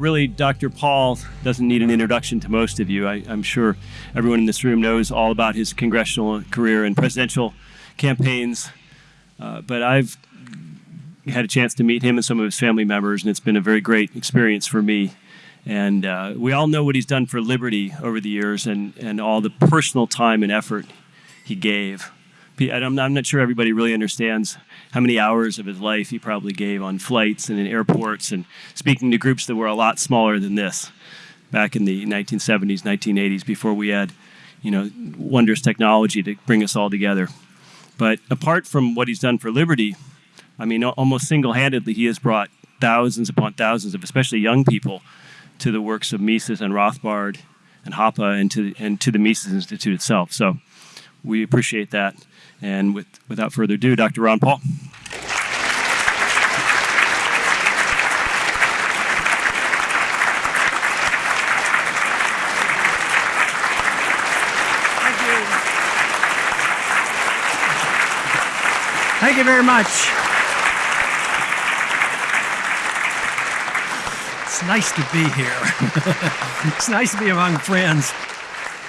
Really, Dr. Paul doesn't need an introduction to most of you. I, am sure everyone in this room knows all about his congressional career and presidential campaigns. Uh, but I've had a chance to meet him and some of his family members, and it's been a very great experience for me. And uh, we all know what he's done for liberty over the years and, and all the personal time and effort he gave. I'm not sure everybody really understands how many hours of his life he probably gave on flights and in airports and speaking to groups that were a lot smaller than this back in the 1970s, 1980s, before we had, you know, wondrous technology to bring us all together. But apart from what he's done for liberty, I mean, almost single-handedly, he has brought thousands upon thousands of, especially young people, to the works of Mises and Rothbard and Hoppe and to, and to the Mises Institute itself. So we appreciate that. And with, without further ado, Dr. Ron Paul. Thank you very much. It's nice to be here. it's nice to be among friends.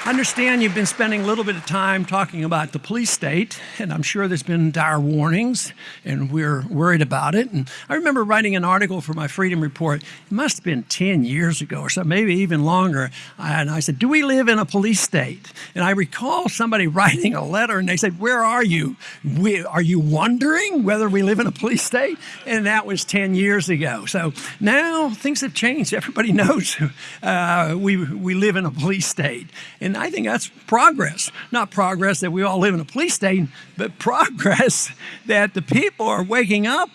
I understand you've been spending a little bit of time talking about the police state, and I'm sure there's been dire warnings, and we're worried about it. And I remember writing an article for my Freedom Report. It must have been 10 years ago or so, maybe even longer. And I said, Do we live in a police state? And I recall somebody writing a letter, and they said, Where are you? We, are you wondering whether we live in a police state? And that was 10 years ago. So now things have changed. Everybody knows uh, we, we live in a police state. And and I think that's progress. Not progress that we all live in a police state, but progress that the people are waking up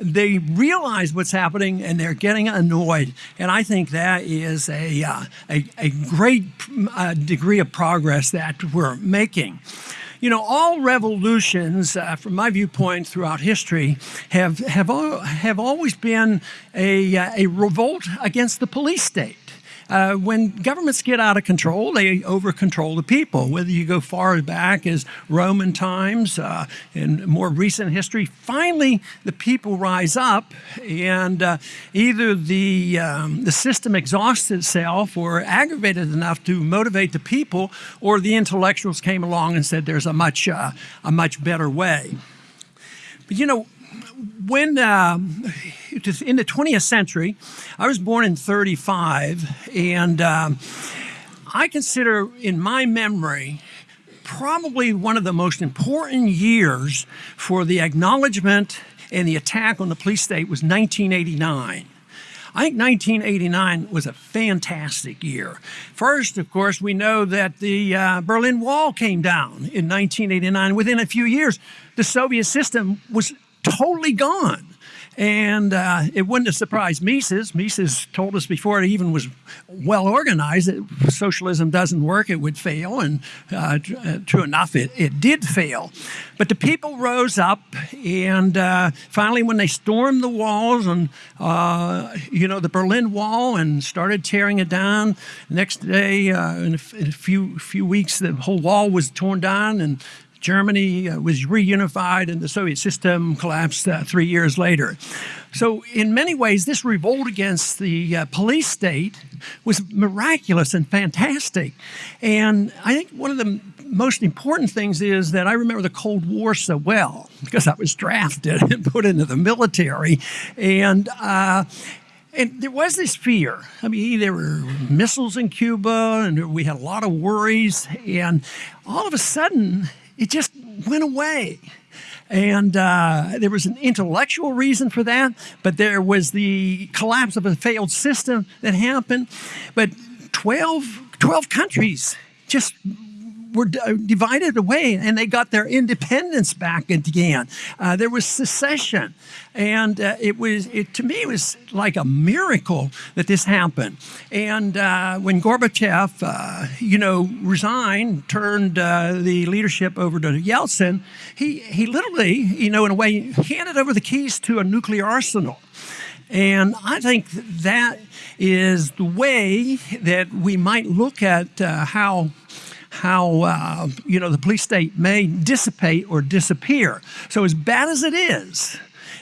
they realize what's happening and they're getting annoyed. And I think that is a, uh, a, a, great uh, degree of progress that we're making. You know, all revolutions, uh, from my viewpoint throughout history, have, have, have always been a, uh, a revolt against the police state. Uh, when governments get out of control, they over control the people. Whether you go far back as Roman times, uh, in more recent history, finally the people rise up and uh, either the, um, the system exhausts itself or aggravated enough to motivate the people or the intellectuals came along and said there's a much, uh, a much better way. But you know, when uh, in the 20th century, I was born in 35, and um, I consider in my memory probably one of the most important years for the acknowledgement and the attack on the police state was 1989. I think 1989 was a fantastic year. First, of course, we know that the uh, Berlin Wall came down in 1989. Within a few years, the Soviet system was totally gone. And uh, it wouldn't have surprised Mises. Mises told us before it even was well organized that socialism doesn't work, it would fail. And uh, uh, true enough, it, it did fail. But the people rose up, and uh, finally, when they stormed the walls and, uh, you know, the Berlin Wall and started tearing it down, next day, uh, in a, in a few, few weeks, the whole wall was torn down and Germany uh, was reunified and the Soviet system collapsed uh, three years later. So in many ways, this revolt against the uh, police state was miraculous and fantastic. And I think one of the most important things is that I remember the Cold War so well because I was drafted and put into the military. And uh, and there was this fear. I mean, there were missiles in Cuba, and we had a lot of worries. And all of a sudden, it just went away. And uh, there was an intellectual reason for that, but there was the collapse of a failed system that happened. But 12, 12 countries just were divided away and they got their independence back again. Uh, there was secession. And uh, it was, it, to me, it was like a miracle that this happened. And uh, when Gorbachev, uh, you know, resigned, turned uh, the leadership over to Yeltsin, he, he literally, you know, in a way, handed over the keys to a nuclear arsenal. And I think that is the way that we might look at uh, how how uh, you know the police state may dissipate or disappear. So as bad as it is,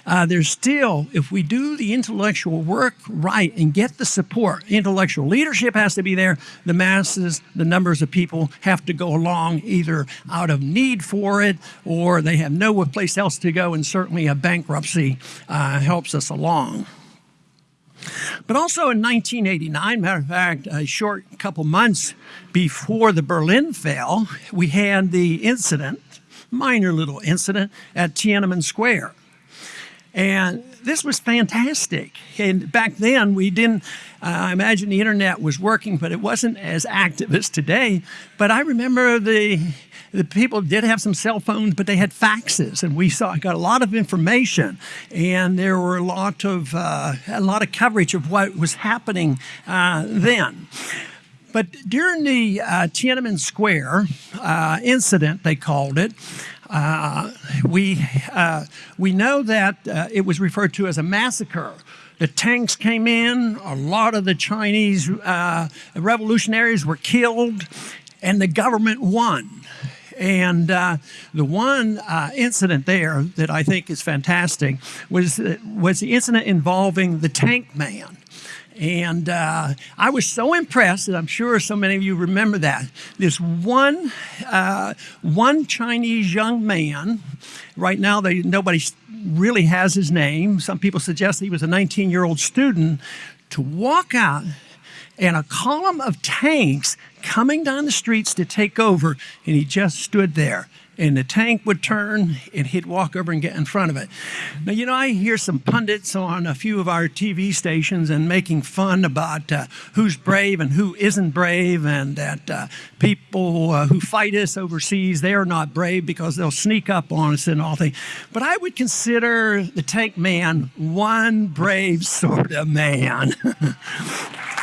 uh, there's still, if we do the intellectual work right and get the support, intellectual leadership has to be there. The masses, the numbers of people have to go along either out of need for it or they have no place else to go, and certainly a bankruptcy uh, helps us along. But also in 1989, matter of fact, a short couple months before the Berlin fell, we had the incident, minor little incident, at Tiananmen Square. And this was fantastic. And back then, we didn't, uh, I imagine the internet was working, but it wasn't as active as today. But I remember the, the people did have some cell phones, but they had faxes, and we saw got a lot of information, and there were a lot of uh, a lot of coverage of what was happening uh, then. But during the uh, Tiananmen Square uh, incident, they called it, uh, we, uh, we know that it was referred to as a massacre. The tanks came in, a lot of the Chinese uh, revolutionaries were killed, and the government won. And uh, the one uh, incident there that I think is fantastic was, was the incident involving the tank man. And uh, I was so impressed, and I'm sure so many of you remember that. This one, uh, one Chinese young man, right now they, nobody really has his name. Some people suggest he was a 19 year old student, to walk out and a column of tanks coming down the streets to take over, and he just stood there and the tank would turn and he'd walk over and get in front of it. Now, you know, I hear some pundits on a few of our TV stations and making fun about uh, who's brave and who isn't brave, and that uh, people uh, who fight us overseas, they are not brave because they'll sneak up on us and all things. But I would consider the tank man one brave sort of man.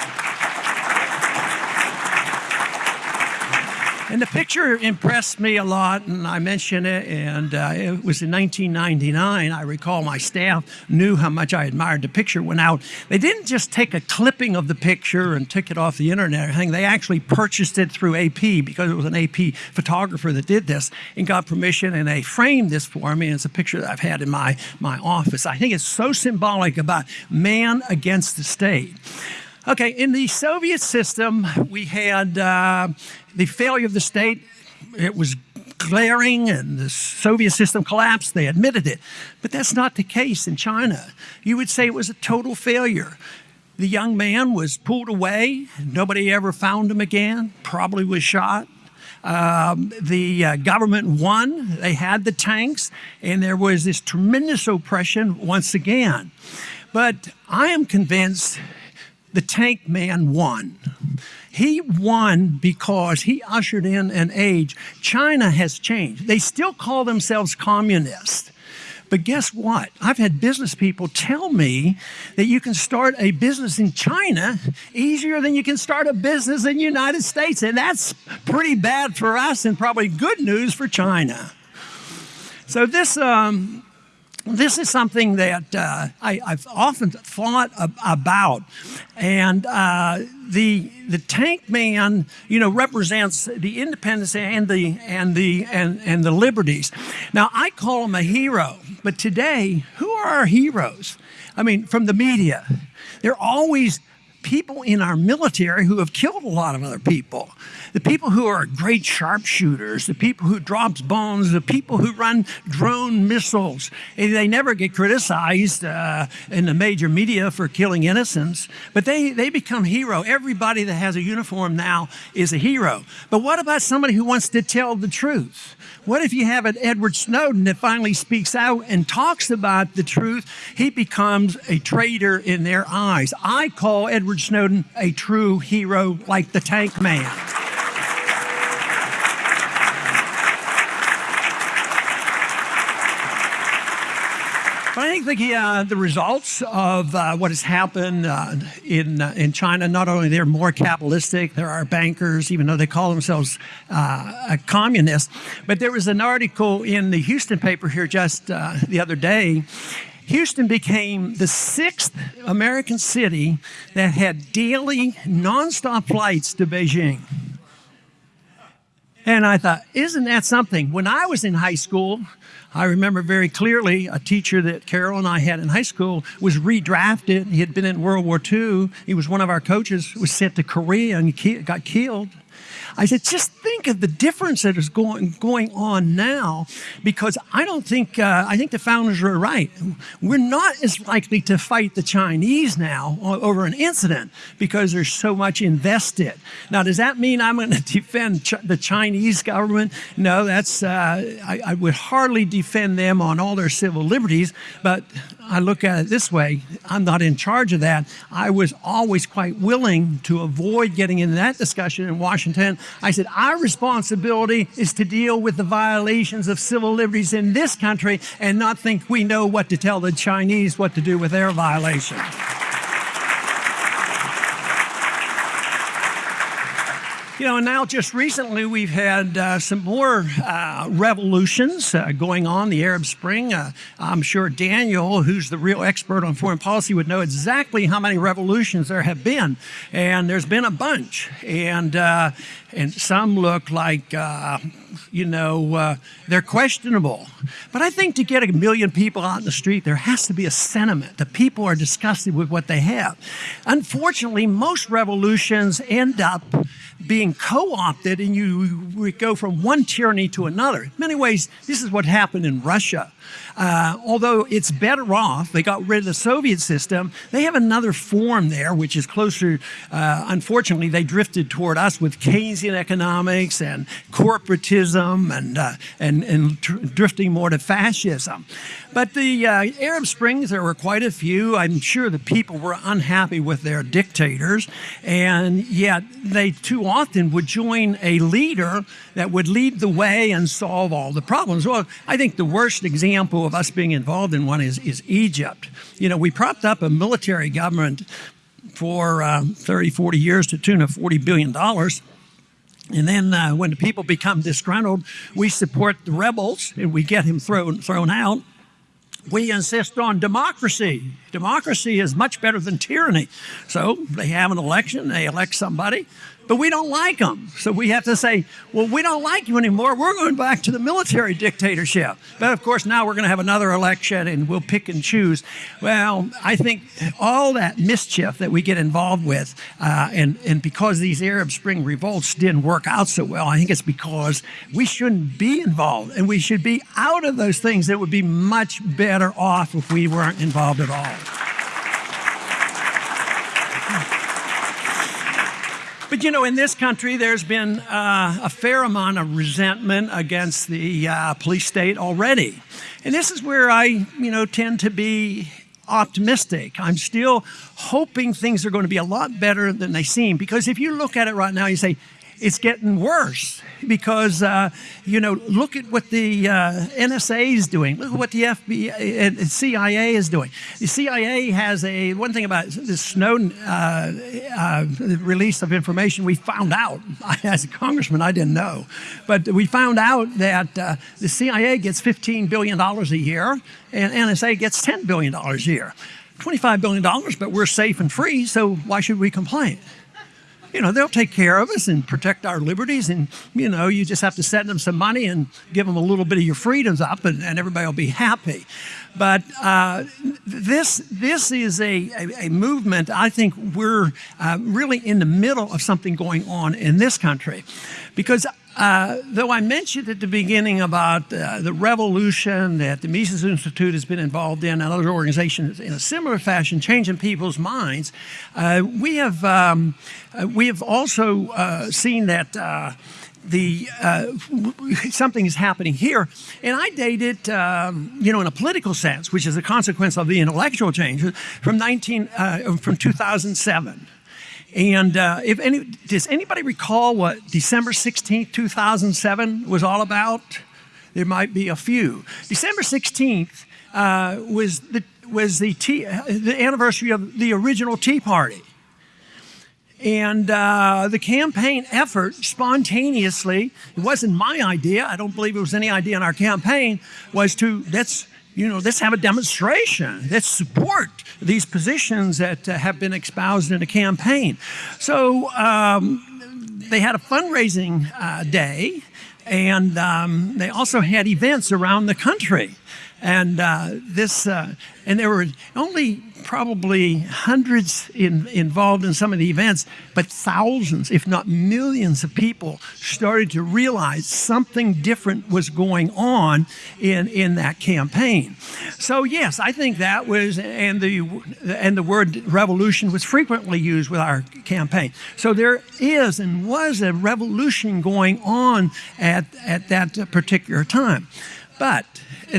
And the picture impressed me a lot, and I mentioned it, and uh, it was in 1999. I recall my staff knew how much I admired the picture. Went out. They didn't just take a clipping of the picture and took it off the internet or anything. They actually purchased it through AP because it was an AP photographer that did this and got permission, and they framed this for me. And it's a picture that I've had in my, my office. I think it's so symbolic about man against the state. Okay, in the Soviet system, we had uh, the failure of the state. It was glaring and the Soviet system collapsed. They admitted it. But that's not the case in China. You would say it was a total failure. The young man was pulled away. Nobody ever found him again, probably was shot. Um, the uh, government won. They had the tanks, and there was this tremendous oppression once again. But I am convinced the tank man won. He won because he ushered in an age. China has changed. They still call themselves communist. But guess what? I've had business people tell me that you can start a business in China easier than you can start a business in the United States. And that's pretty bad for us and probably good news for China. So this um, this is something that uh, I, have often thought ab about. And uh, the, the tank man, you know, represents the independence and the, and, the, and, and the liberties. Now, I call him a hero, but today, who are our heroes? I mean, from the media, they're always people in our military who have killed a lot of other people the people who are great sharpshooters, the people who drops bombs, the people who run drone missiles. They never get criticized uh, in the major media for killing innocents, but they, they become hero. Everybody that has a uniform now is a hero. But what about somebody who wants to tell the truth? What if you have an Edward Snowden that finally speaks out and talks about the truth? He becomes a traitor in their eyes. I call Edward Snowden a true hero like the tank man. Think the, uh, the results of uh, what has happened uh, in, uh, in China, not only they're more capitalistic, there are bankers, even though they call themselves uh, communists, but there was an article in the Houston paper here just uh, the other day Houston became the sixth American city that had daily nonstop flights to Beijing. And I thought, isn't that something? When I was in high school, I remember very clearly a teacher that Carol and I had in high school was redrafted. He had been in World War II. He was one of our coaches, was sent to Korea and got killed. I said, just think of the difference that is going going on now, because I don't think uh, I think the founders were right. We're not as likely to fight the Chinese now over an incident because there's so much invested. Now, does that mean I'm going to defend Ch the Chinese government? No, that's uh, I, I would hardly defend them on all their civil liberties, but I look at it this way I'm not in charge of that. I was always quite willing to avoid getting into that discussion in Washington. I said, Our responsibility is to deal with the violations of civil liberties in this country and not think we know what to tell the Chinese what to do with their violations. You know, now just recently we've had uh, some more uh, revolutions uh, going on, the Arab Spring. Uh, I'm sure Daniel, who's the real expert on foreign policy, would know exactly how many revolutions there have been. And there's been a bunch. And, uh, and some look like, uh, you know, uh, they're questionable. But I think to get a million people out in the street, there has to be a sentiment. that people are disgusted with what they have. Unfortunately, most revolutions end up being co-opted and you go from one tyranny to another. In many ways, this is what happened in Russia. Uh, although it's better off, they got rid of the Soviet system, they have another form there, which is closer, uh, unfortunately, they drifted toward us with Keynesian economics and corporatism and, uh, and, and drifting more to fascism. But the uh, Arab Springs, there were quite a few. I'm sure the people were unhappy with their dictators, and yet they too often would join a leader that would lead the way and solve all the problems. Well, I think the worst example of us being involved in one is, is Egypt. You know, we propped up a military government for um, 30, 40 years to tune of $40 billion. And then uh, when the people become disgruntled, we support the rebels and we get him thrown, thrown out. We insist on democracy. Democracy is much better than tyranny. So they have an election, they elect somebody, but we don't like them. So we have to say, well, we don't like you anymore. We're going back to the military dictatorship. But of course, now we're going to have another election and we'll pick and choose. Well, I think all that mischief that we get involved with, uh, and, and because these Arab Spring revolts didn't work out so well, I think it's because we shouldn't be involved and we should be out of those things that would be much better off if we weren't involved at all. But you know, in this country, there's been uh, a fair amount of resentment against the uh, police state already. And this is where I, you know, tend to be optimistic. I'm still hoping things are going to be a lot better than they seem. Because if you look at it right now, you say, it's getting worse because, uh, you know, look at what the uh, NSA is doing. Look at what the FBI and CIA is doing. The CIA has a, one thing about the Snowden uh, uh, release of information, we found out, as a congressman, I didn't know, but we found out that uh, the CIA gets $15 billion a year and NSA gets $10 billion a year. $25 billion, but we're safe and free, so why should we complain? You know, they'll take care of us and protect our liberties. And, you know, you just have to send them some money and give them a little bit of your freedoms up and, and everybody will be happy. But uh, this, this is a, a, a, movement, I think we're uh, really in the middle of something going on in this country. Because uh, though I mentioned at the beginning about uh, the revolution that the Mises Institute has been involved in and other organizations in a similar fashion, changing people's minds, uh, we have um, uh, we have also uh, seen that the uh, something is happening here, and I date it, um, you know, in a political sense, which is a consequence of the intellectual changes from 19 uh, from 2007. And uh, if any, does anybody recall what December 16, 2007 was all about? There might be a few. December 16th uh, was the was the tea, the anniversary of the original Tea Party. And uh, the campaign effort spontaneously, it wasn't my idea, I don't believe it was any idea in our campaign, was to let's, you know, let's have a demonstration. Let's support these positions that uh, have been espoused in the campaign. So um, they had a fundraising uh, day, and um, they also had events around the country. And uh, this, uh, and there were only probably hundreds in, involved in some of the events, but thousands, if not millions, of people started to realize something different was going on in in that campaign. So yes, I think that was, and the and the word revolution was frequently used with our campaign. So there is and was a revolution going on at at that particular time. But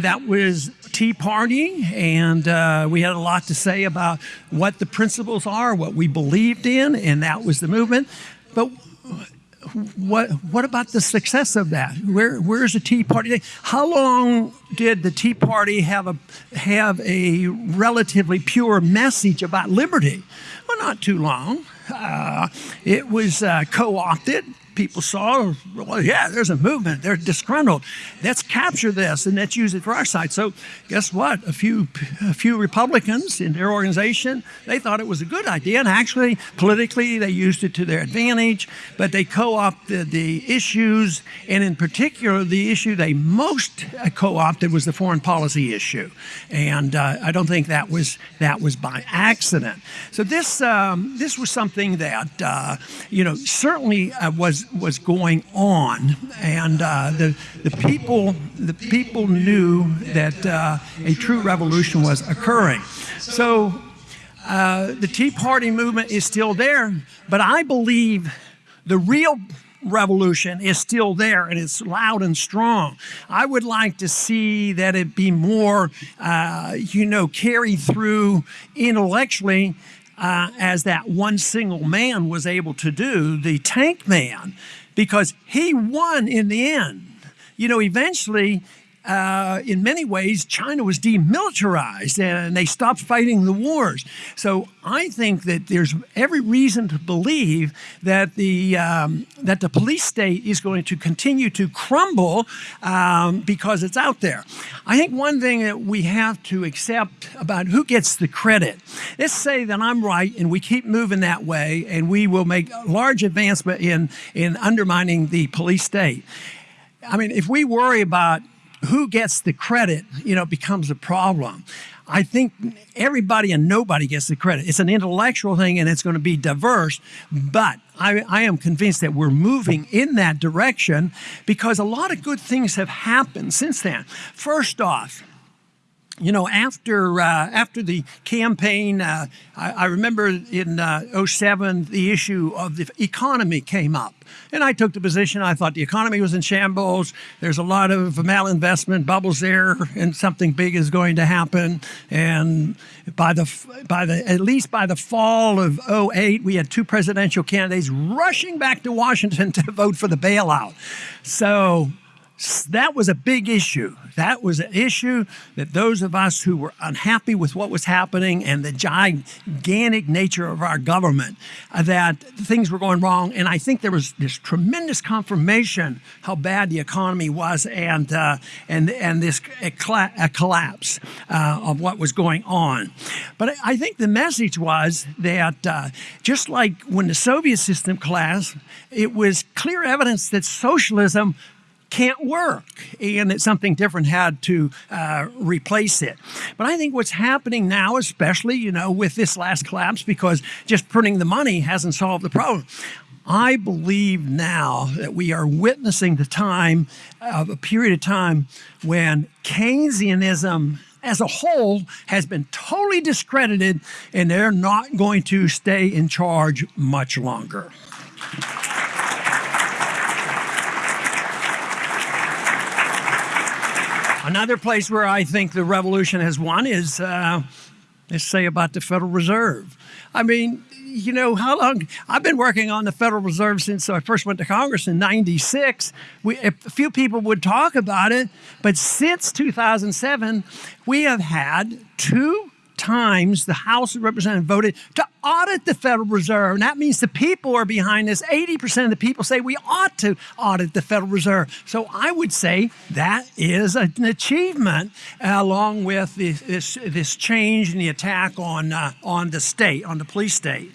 that was Tea Party, and uh, we had a lot to say about what the principles are, what we believed in, and that was the movement. But what what about the success of that? Where where's the Tea Party? How long did the Tea Party have a have a relatively pure message about liberty? Well, not too long. Uh, it was uh, co-opted people saw, well, yeah, there's a movement. They're disgruntled. Let's capture this and let's use it for our side. So guess what? A few, a few Republicans in their organization, they thought it was a good idea. And actually, politically, they used it to their advantage. But they co-opted the issues. And in particular, the issue they most co-opted was the foreign policy issue. And uh, I don't think that was, that was by accident. So this, um, this was something that, uh, you know, certainly uh, was going on, and uh, the the people the people knew that uh, a true revolution was occurring. So uh, the Tea Party movement is still there, but I believe the real revolution is still there and it's loud and strong. I would like to see that it be more, uh, you know, carried through intellectually uh, as that one single man was able to do, the tank man, because he won in the end. You know, eventually uh, in many ways, China was demilitarized and they stopped fighting the wars. So I think that there's every reason to believe that the um, that the police state is going to continue to crumble um, because it's out there. I think one thing that we have to accept about who gets the credit. Let's say that I'm right and we keep moving that way, and we will make large advancement in in undermining the police state. I mean, if we worry about who gets the credit, you know, becomes a problem. I think everybody and nobody gets the credit. It's an intellectual thing and it's going to be diverse, but I, I, am convinced that we're moving in that direction because a lot of good things have happened since then. First off, you know, after uh, after the campaign, uh, I, I, remember in uh, 07, the issue of the economy came up. And I took the position, I thought the economy was in shambles. There's a lot of malinvestment bubbles there, and something big is going to happen. And by the, by the, at least by the fall of 08, we had two presidential candidates rushing back to Washington to vote for the bailout. So that was a big issue. That was an issue that those of us who were unhappy with what was happening and the gigantic nature of our government, uh, that things were going wrong. And I think there was this tremendous confirmation how bad the economy was and, uh, and, and this a, a collapse uh, of what was going on. But I think the message was that uh, just like when the Soviet system collapsed, it was clear evidence that socialism can't work and that something different had to uh, replace it. But I think what's happening now, especially, you know, with this last collapse, because just printing the money hasn't solved the problem. I believe now that we are witnessing the time of a period of time when Keynesianism as a whole has been totally discredited and they're not going to stay in charge much longer. Another place where I think the revolution has won is, uh, let's say, about the Federal Reserve. I mean, you know, how long? I've been working on the Federal Reserve since I first went to Congress in 96. We, a few people would talk about it, but since 2007, we have had two times the House of Representatives voted to audit the Federal Reserve. And that means the people are behind this. 80% of the people say we ought to audit the Federal Reserve. So I would say that is an achievement uh, along with this, this, this, change in the attack on, uh, on the state, on the police state.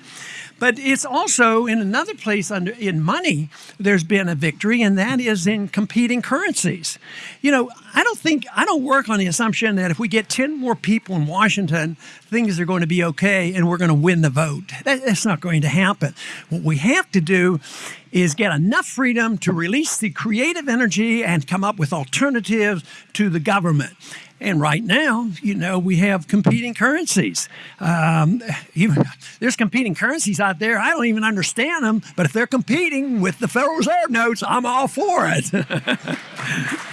But it's also in another place under in money, there's been a victory, and that is in competing currencies. You know, I don't think I don't work on the assumption that if we get 10 more people in Washington, things are going to be okay and we're going to win the vote. That, that's not going to happen. What we have to do is get enough freedom to release the creative energy and come up with alternatives to the government. And right now, you know, we have competing currencies. Um, even, there's competing currencies out there. I don't even understand them, but if they're competing with the Federal Reserve notes, I'm all for it.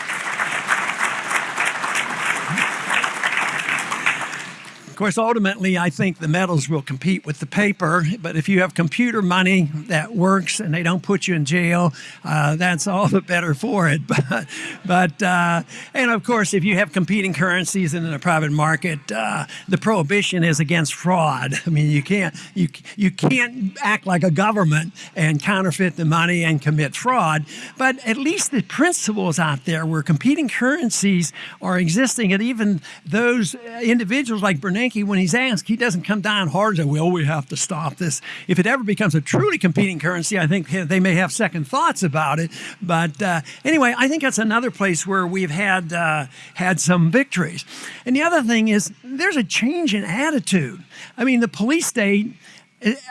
Of course, ultimately, I think the metals will compete with the paper. But if you have computer money that works and they don't put you in jail, uh, that's all the better for it. But, but uh, and of course, if you have competing currencies in a private market, uh, the prohibition is against fraud. I mean, you can't you you can't act like a government and counterfeit the money and commit fraud. But at least the principles out there where competing currencies are existing, and even those individuals like Bernanke when he's asked, he doesn't come down hard and say, well, we have to stop this. If it ever becomes a truly competing currency, I think they may have second thoughts about it. But uh, anyway, I think that's another place where we've had, uh, had some victories. And the other thing is there's a change in attitude. I mean, the police state,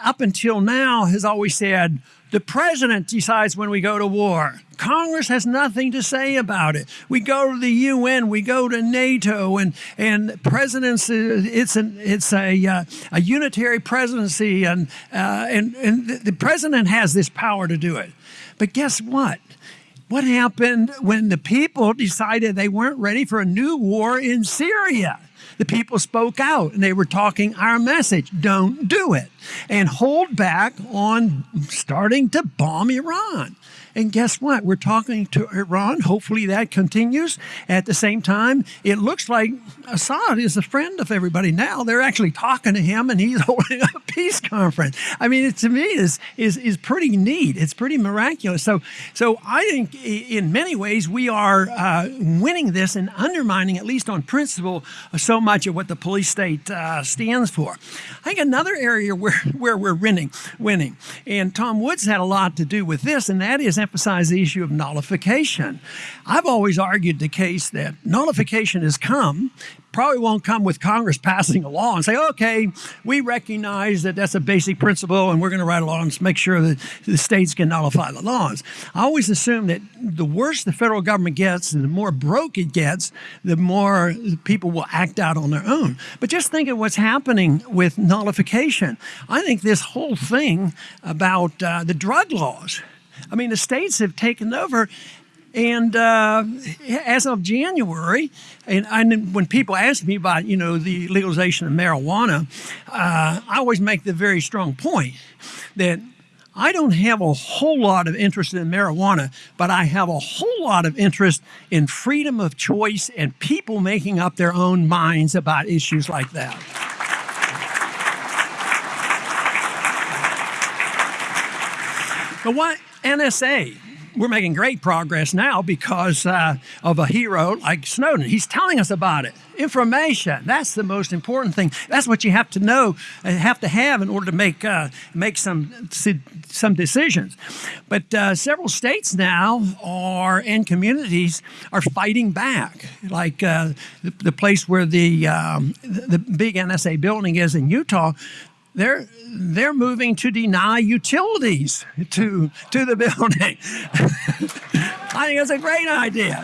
up until now, has always said, the president decides when we go to war. Congress has nothing to say about it. We go to the UN, we go to NATO, and and presidents. It's an it's a uh, a unitary presidency, and uh, and and the president has this power to do it. But guess what? What happened when the people decided they weren't ready for a new war in Syria? The people spoke out and they were talking our message don't do it and hold back on starting to bomb Iran. And guess what? We're talking to Iran. Hopefully that continues. At the same time, it looks like Assad is a friend of everybody now. They're actually talking to him and he's holding a peace conference. I mean, it, to me is, is, is pretty neat. It's pretty miraculous. So, so I think in many ways we are uh, winning this and undermining, at least on principle, so much of what the police state uh, stands for. I think another area where, where we're winning, winning, and Tom Woods had a lot to do with this, and that is emphasize the issue of nullification. I've always argued the case that nullification has come, probably won't come with Congress passing a law and say, okay, we recognize that that's a basic principle and we're going to write a law and make sure that the states can nullify the laws. I always assume that the worse the federal government gets and the more broke it gets, the more people will act out on their own. But just think of what's happening with nullification. I think this whole thing about uh, the drug laws I mean, the states have taken over. And uh, as of January, and, when people ask me about, you know, the legalization of marijuana, uh, I always make the very strong point that I don't have a whole lot of interest in marijuana, but I have a whole lot of interest in freedom of choice and people making up their own minds about issues like that. But what NSA, we're making great progress now because uh, of a hero like Snowden. He's telling us about it. Information, that's the most important thing. That's what you have to know, uh, have to have in order to make, uh, make some, some decisions. But uh, several states now are, and communities are fighting back. Like uh, the, the, place where the, um, the big NSA building is in Utah, they're they're moving to deny utilities to to the building. I think that's a great idea.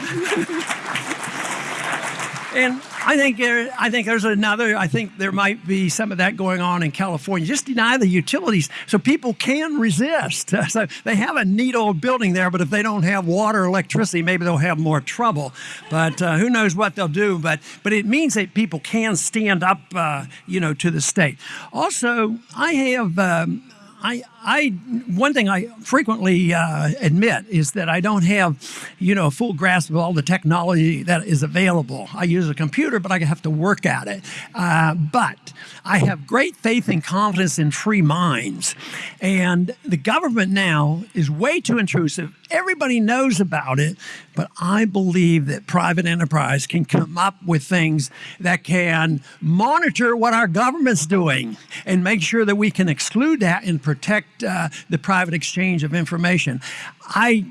and I think there, I think there's another. I think there might be some of that going on in California. Just deny the utilities so people can resist. So they have a neat old building there, but if they don't have water, electricity, maybe they'll have more trouble. But uh, who knows what they'll do? But but it means that people can stand up, uh, you know, to the state. Also, I have. Um, I, I one thing I frequently uh, admit is that I don't have, you know, a full grasp of all the technology that is available. I use a computer, but I have to work at it. Uh, but I have great faith and confidence in free minds, and the government now is way too intrusive. Everybody knows about it, but I believe that private enterprise can come up with things that can monitor what our government's doing and make sure that we can exclude that and protect uh, the private exchange of information. I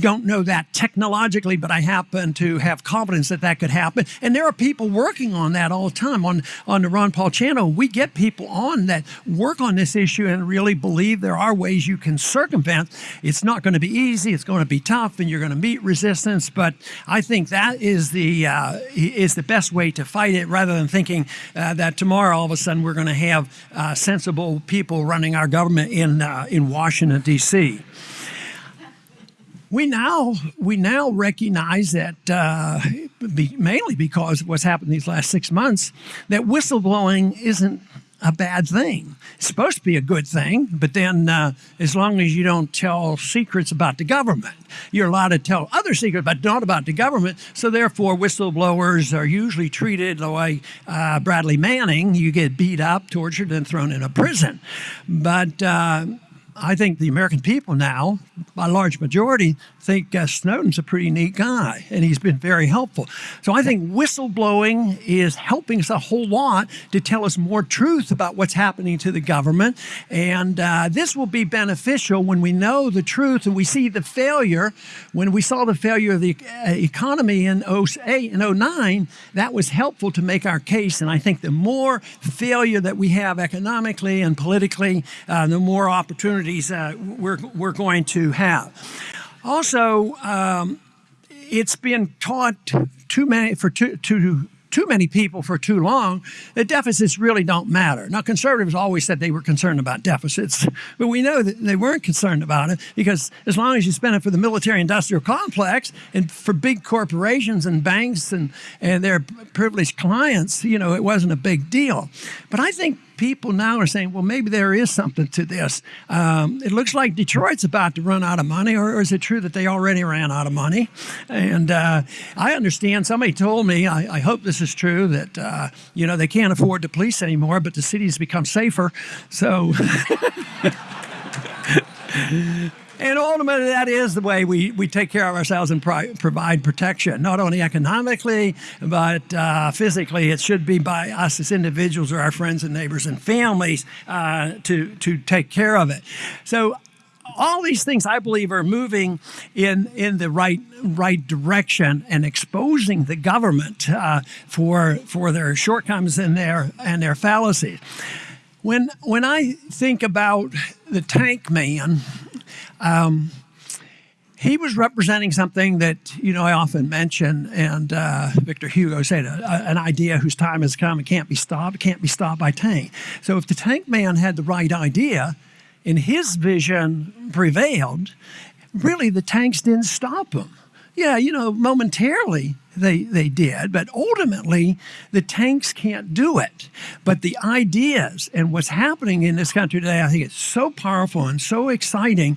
don't know that technologically, but I happen to have confidence that that could happen. And there are people working on that all the time. On, on the Ron Paul channel, we get people on that work on this issue and really believe there are ways you can circumvent. It's not going to be easy. It's going to be tough, and you're going to meet resistance. But I think that is the uh, is the best way to fight it, rather than thinking uh, that tomorrow all of a sudden we're going to have uh, sensible people running our government in uh, in Washington D.C we now we now recognize that uh, be, mainly because of what's happened these last six months that whistleblowing isn't a bad thing. It's supposed to be a good thing, but then uh, as long as you don't tell secrets about the government, you're allowed to tell other secrets, but not about the government. So therefore, whistleblowers are usually treated like uh, Bradley Manning. You get beat up, tortured, and thrown in a prison. But uh, I think the American people now, by large majority, think uh, Snowden's a pretty neat guy, and he's been very helpful. So I think whistleblowing is helping us a whole lot to tell us more truth about what's happening to the government, and uh, this will be beneficial when we know the truth and we see the failure. When we saw the failure of the uh, economy in 08 and 09, that was helpful to make our case. And I think the more failure that we have economically and politically, uh, the more opportunities uh, we're, we're going to have. Also, um, it's been taught too many for too, too too many people for too long that deficits really don't matter. Now, conservatives always said they were concerned about deficits, but we know that they weren't concerned about it because as long as you spend it for the military industrial complex and for big corporations and banks and, and their privileged clients, you know, it wasn't a big deal. But I think people now are saying, well, maybe there is something to this. Um, it looks like Detroit's about to run out of money, or, or, is it true that they already ran out of money? And uh, I understand somebody told me, I, I hope this is true, that, uh, you know, they can't afford the police anymore, but the city's become safer. So. And ultimately, that is the way we, we take care of ourselves and provide protection, not only economically, but uh, physically. It should be by us as individuals or our friends and neighbors and families uh, to, to take care of it. So, all these things I believe are moving in, in the right right direction and exposing the government uh, for for their shortcomings and their and their fallacies. When when I think about the tank man um, he was representing something that you know I often mention, and uh, Victor Hugo said, "An idea whose time has come and can't be stopped. Can't be stopped by tank." So, if the tank man had the right idea, and his vision prevailed, really the tanks didn't stop him. Yeah, you know, momentarily they, they did, but ultimately the tanks can't do it. But the ideas and what's happening in this country today, I think it's so powerful and so exciting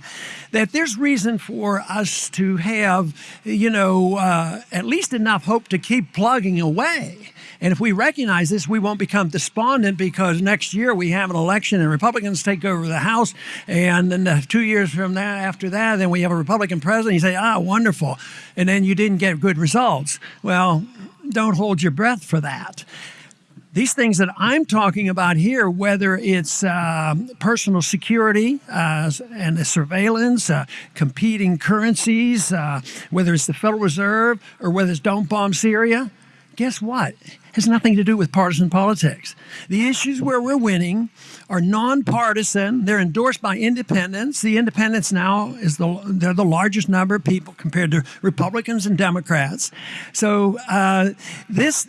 that there's reason for us to have, you know, uh, at least enough hope to keep plugging away and if we recognize this, we won't become despondent because next year we have an election and Republicans take over the House. And then two years from that, after that, then we have a Republican president. You say, ah, wonderful. And then you didn't get good results. Well, don't hold your breath for that these things that I'm talking about here, whether it's uh, personal security uh, and the surveillance, uh, competing currencies, uh, whether it's the Federal Reserve or whether it's don't bomb Syria, guess what? It has nothing to do with partisan politics. The issues where we're winning are nonpartisan. They're endorsed by independents. The independents now is the they're the largest number of people compared to Republicans and Democrats. So uh, this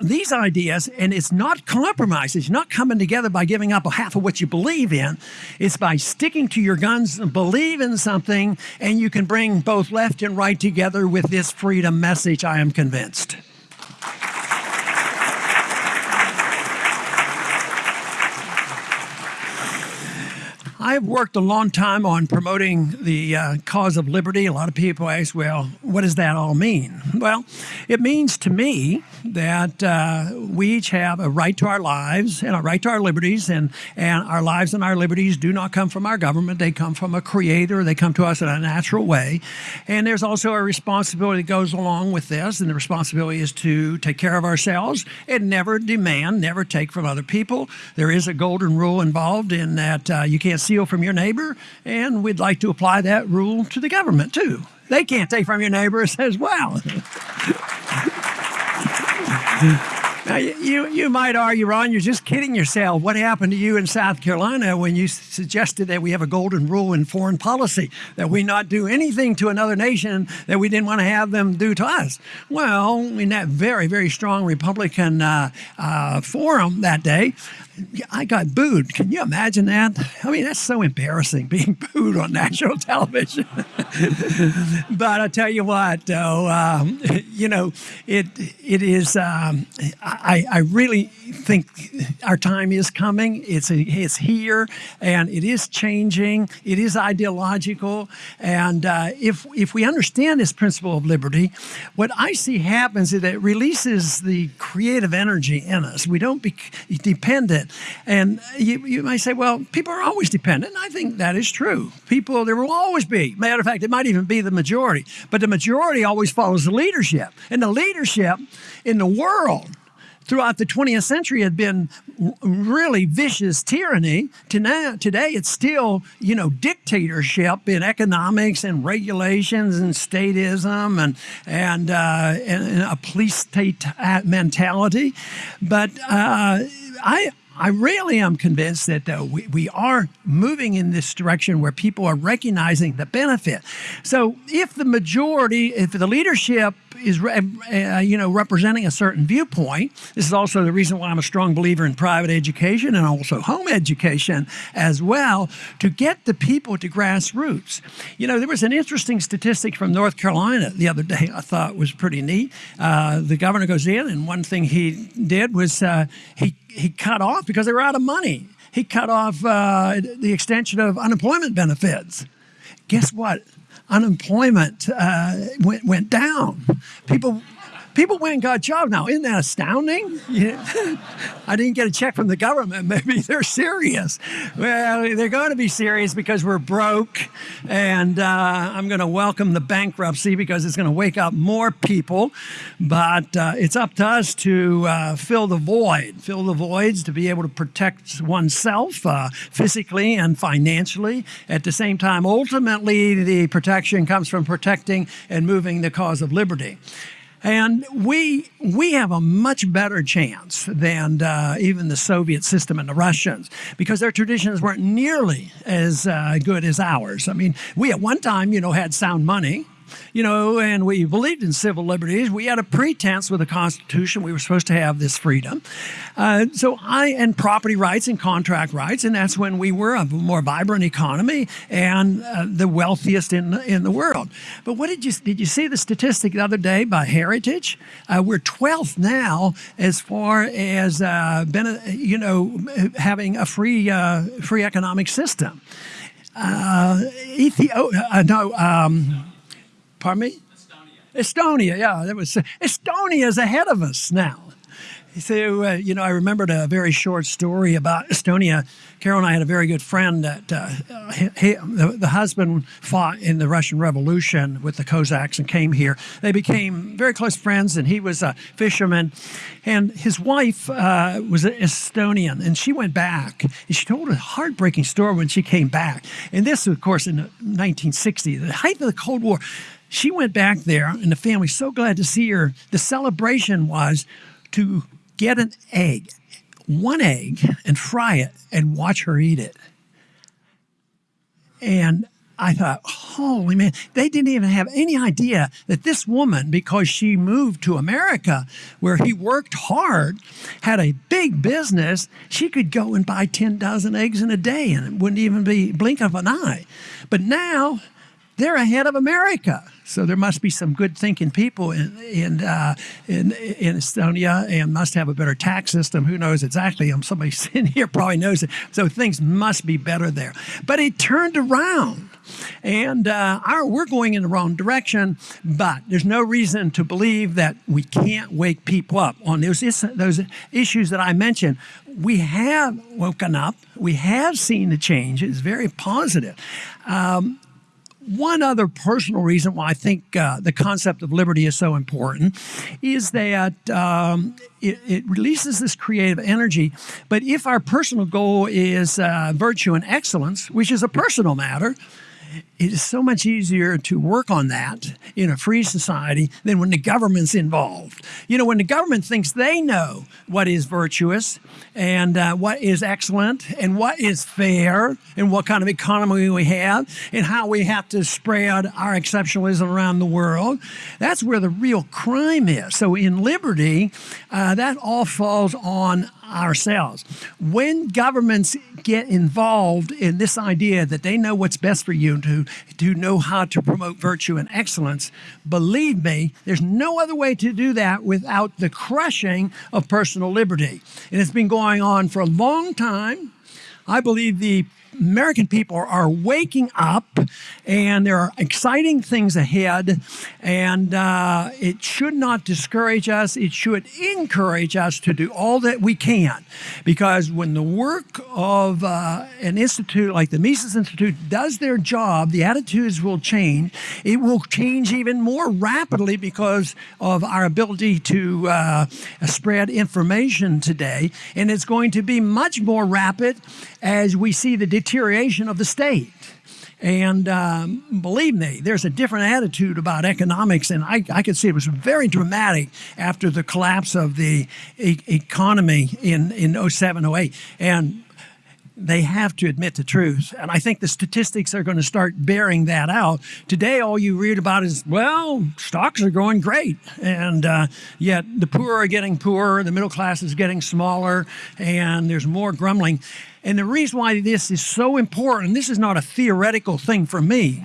these ideas, and it's not compromise. It's not coming together by giving up a half of what you believe in. It's by sticking to your guns and believe in something, and you can bring both left and right together with this freedom message. I am convinced. I've worked a long time on promoting the uh, cause of liberty. A lot of people ask, well, what does that all mean? Well, it means to me that uh, we each have a right to our lives and a right to our liberties, and, and our lives and our liberties do not come from our government. They come from a creator, they come to us in a natural way. And there's also a responsibility that goes along with this, and the responsibility is to take care of ourselves and never demand, never take from other people. There is a golden rule involved in that uh, you can't steal from your neighbor, and we'd like to apply that rule to the government too. They can't take from your neighbors as well. Now, you, you might argue, Ron, you're just kidding yourself. What happened to you in South Carolina when you suggested that we have a golden rule in foreign policy, that we not do anything to another nation that we didn't want to have them do to us? Well, in that very, very strong Republican uh, uh, forum that day, I got booed. Can you imagine that? I mean, that's so embarrassing being booed on national television. but I tell you what, though, um, you know, it it is. Um, I, I really think our time is coming. It's it's here, and it is changing. It is ideological, and uh, if if we understand this principle of liberty, what I see happens is that it releases the creative energy in us. We don't be dependent and you, you might say, well, people are always dependent. I think that is true. People, there will always be. Matter of fact, it might even be the majority. But the majority always follows the leadership. And the leadership in the world throughout the 20th century had been really vicious tyranny. Today, today it's still, you know, dictatorship in economics and regulations and statism and and, uh, and a police state mentality. But uh, I I really am convinced that we, we are moving in this direction where people are recognizing the benefit. So if the majority, if the leadership is uh, you know representing a certain viewpoint. This is also the reason why I'm a strong believer in private education and also home education as well to get the people to grassroots. You know, there was an interesting statistic from North Carolina the other day I thought was pretty neat. Uh, the governor goes in, and one thing he did was uh, he he cut off because they were out of money. He cut off uh, the extension of unemployment benefits. Guess what? Unemployment uh, went, went down. People people went and got jobs now. Isn't that astounding? Yeah. I didn't get a check from the government. Maybe they're serious. Well, they're going to be serious because we're broke, and uh, I'm going to welcome the bankruptcy because it's going to wake up more people. But uh, it's up to us to uh, fill the void, fill the voids to be able to protect oneself uh, physically and financially. At the same time, ultimately, the protection comes from protecting and moving the cause of liberty. And we, we have a much better chance than uh, even the Soviet system and the Russians because their traditions weren't nearly as uh, good as ours. I mean, we at one time, you know, had sound money you know, and we believed in civil liberties. We had a pretense with the Constitution. We were supposed to have this freedom. Uh, so I, and property rights and contract rights, and that's when we were a more vibrant economy and uh, the wealthiest in, in the world. But what did you, did you see the statistic the other day by Heritage? Uh, we're 12th now as far as, uh, you know, having a free, uh, free economic system. Uh, Ethiopia, no, um, Pardon me? Estonia. Estonia, yeah. That was Estonia is ahead of us now. So, uh, you know, I remembered a very short story about Estonia. Carol and I had a very good friend that uh, he, the, the, husband fought in the Russian Revolution with the Cossacks and came here. They became very close friends, and he was a fisherman. And his wife uh, was Estonian, and she went back. And she told a heartbreaking story when she came back. And this, of course, in 1960, the height of the Cold War she went back there, and the family so glad to see her. The celebration was to get an egg, one egg, and fry it and watch her eat it. And I thought, holy man, they didn't even have any idea that this woman, because she moved to America where he worked hard, had a big business, she could go and buy 10 dozen eggs in a day and it wouldn't even be blink of an eye. But now they're ahead of America. So there must be some good thinking people in in, uh, in in Estonia and must have a better tax system. Who knows exactly? Um, somebody sitting here probably knows it. So things must be better there. But it turned around. And uh, our, we're going in the wrong direction, but there's no reason to believe that we can't wake people up on those, those issues that I mentioned. We have woken up. We have seen the change. It's very positive. Um, one other personal reason why I think uh, the concept of liberty is so important is that um, it, it, releases this creative energy. But if our personal goal is uh, virtue and excellence, which is a personal matter, it is so much easier to work on that in a free society than when the government's involved. You know, when the government thinks they know what is virtuous and uh, what is excellent and what is fair and what kind of economy we have and how we have to spread our exceptionalism around the world, that's where the real crime is. So in liberty, uh, that all falls on ourselves. When governments get involved in this idea that they know what's best for you to to know how to promote virtue and excellence. Believe me, there's no other way to do that without the crushing of personal liberty. And it's been going on for a long time. I believe the American people are waking up and there are exciting things ahead. And uh, it should not discourage us, it should encourage us to do all that we can. Because when the work of uh, an institute like the Mises Institute does their job, the attitudes will change. It will change even more rapidly because of our ability to uh, spread information today. And it's going to be much more rapid as we see the deterioration of the state. And um, believe me, there's a different attitude about economics, and I, I could see it was very dramatic after the collapse of the e economy in, in 07, 08. And they have to admit the truth. And I think the statistics are going to start bearing that out. Today, all you read about is, well, stocks are going great. And uh, yet the poor are getting poorer, the middle class is getting smaller, and there's more grumbling. And the reason why this is so important, this is not a theoretical thing for me.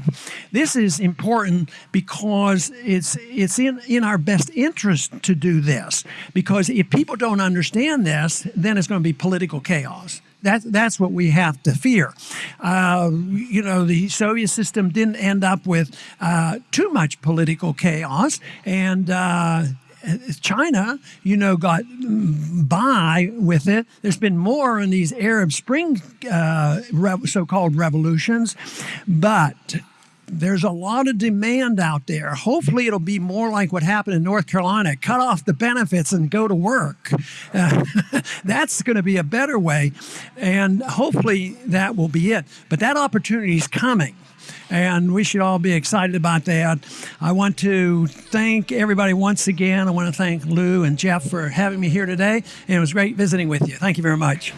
This is important because it's it's in, in our best interest to do this. Because if people don't understand this, then it's going to be political chaos. That, that's what we have to fear. Uh, you know, the Soviet system didn't end up with uh, too much political chaos, and uh, China, you know, got by with it. There's been more in these Arab Spring uh, so-called revolutions, but there's a lot of demand out there. Hopefully, it'll be more like what happened in North Carolina cut off the benefits and go to work. Uh, that's going to be a better way. And hopefully, that will be it. But that opportunity is coming and we should all be excited about that. I want to thank everybody once again. I want to thank Lew and Jeff for having me here today, and it was great visiting with you. Thank you very much.